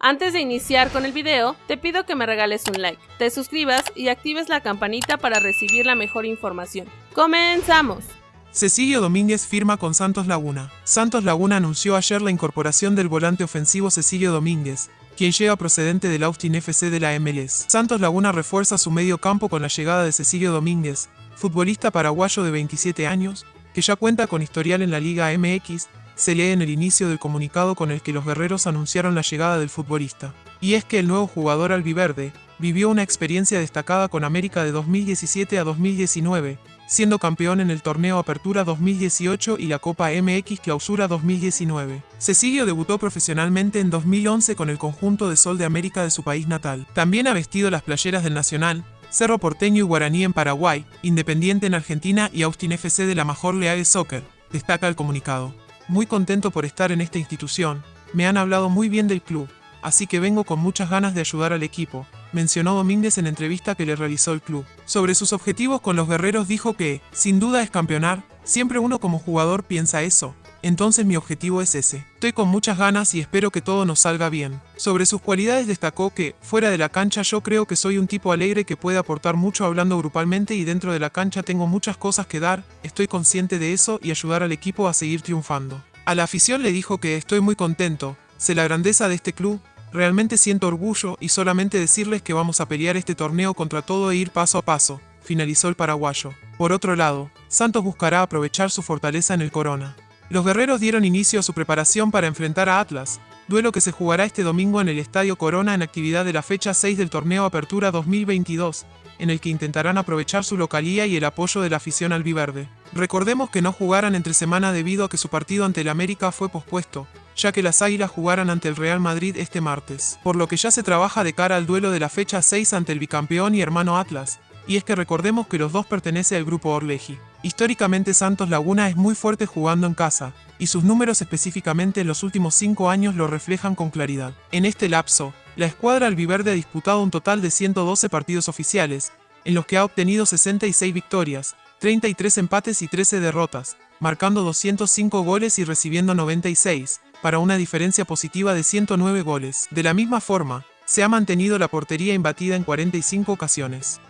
Antes de iniciar con el video, te pido que me regales un like, te suscribas y actives la campanita para recibir la mejor información. ¡Comenzamos! Cecilio Domínguez firma con Santos Laguna. Santos Laguna anunció ayer la incorporación del volante ofensivo Cecilio Domínguez, quien llega procedente del Austin FC de la MLS. Santos Laguna refuerza su medio campo con la llegada de Cecilio Domínguez, futbolista paraguayo de 27 años, que ya cuenta con historial en la Liga MX se lee en el inicio del comunicado con el que los guerreros anunciaron la llegada del futbolista. Y es que el nuevo jugador albiverde vivió una experiencia destacada con América de 2017 a 2019, siendo campeón en el torneo Apertura 2018 y la Copa MX Clausura 2019. Cecilio debutó profesionalmente en 2011 con el conjunto de Sol de América de su país natal. También ha vestido las playeras del Nacional, Cerro Porteño y Guaraní en Paraguay, Independiente en Argentina y Austin FC de la Major League Soccer, destaca el comunicado. Muy contento por estar en esta institución, me han hablado muy bien del club, así que vengo con muchas ganas de ayudar al equipo, mencionó Domínguez en entrevista que le realizó el club. Sobre sus objetivos con los guerreros dijo que, sin duda es campeonar, siempre uno como jugador piensa eso, entonces mi objetivo es ese. Estoy con muchas ganas y espero que todo nos salga bien. Sobre sus cualidades destacó que, fuera de la cancha yo creo que soy un tipo alegre que puede aportar mucho hablando grupalmente y dentro de la cancha tengo muchas cosas que dar, estoy consciente de eso y ayudar al equipo a seguir triunfando. A la afición le dijo que estoy muy contento, sé la grandeza de este club, realmente siento orgullo y solamente decirles que vamos a pelear este torneo contra todo e ir paso a paso, finalizó el paraguayo. Por otro lado, Santos buscará aprovechar su fortaleza en el Corona. Los guerreros dieron inicio a su preparación para enfrentar a Atlas, duelo que se jugará este domingo en el Estadio Corona en actividad de la fecha 6 del torneo Apertura 2022, en el que intentarán aprovechar su localía y el apoyo de la afición albiverde. Recordemos que no jugaran entre semana debido a que su partido ante el América fue pospuesto, ya que las Águilas jugaran ante el Real Madrid este martes, por lo que ya se trabaja de cara al duelo de la fecha 6 ante el bicampeón y hermano Atlas, y es que recordemos que los dos pertenecen al grupo Orleji. Históricamente Santos Laguna es muy fuerte jugando en casa, y sus números específicamente en los últimos cinco años lo reflejan con claridad. En este lapso, la escuadra albiverde ha disputado un total de 112 partidos oficiales, en los que ha obtenido 66 victorias, 33 empates y 13 derrotas, marcando 205 goles y recibiendo 96, para una diferencia positiva de 109 goles. De la misma forma, se ha mantenido la portería imbatida en 45 ocasiones.